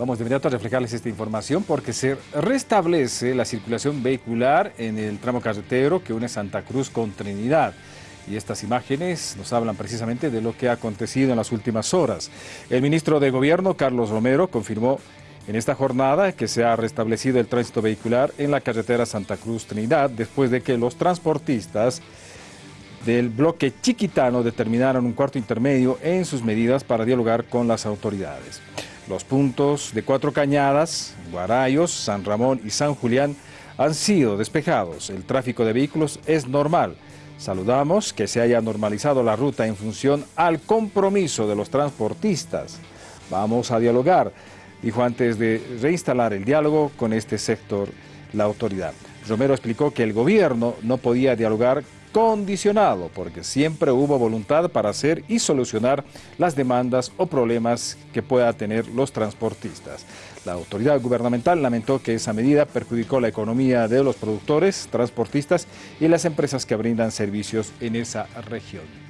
Vamos de inmediato a reflejarles esta información porque se restablece la circulación vehicular en el tramo carretero que une Santa Cruz con Trinidad. Y estas imágenes nos hablan precisamente de lo que ha acontecido en las últimas horas. El ministro de Gobierno, Carlos Romero, confirmó en esta jornada que se ha restablecido el tránsito vehicular en la carretera Santa Cruz-Trinidad después de que los transportistas del bloque chiquitano determinaron un cuarto intermedio en sus medidas para dialogar con las autoridades. Los puntos de Cuatro Cañadas, Guarayos, San Ramón y San Julián han sido despejados. El tráfico de vehículos es normal. Saludamos que se haya normalizado la ruta en función al compromiso de los transportistas. Vamos a dialogar, dijo antes de reinstalar el diálogo con este sector la autoridad. Romero explicó que el gobierno no podía dialogar condicionado, porque siempre hubo voluntad para hacer y solucionar las demandas o problemas que pueda tener los transportistas. La autoridad gubernamental lamentó que esa medida perjudicó la economía de los productores, transportistas y las empresas que brindan servicios en esa región.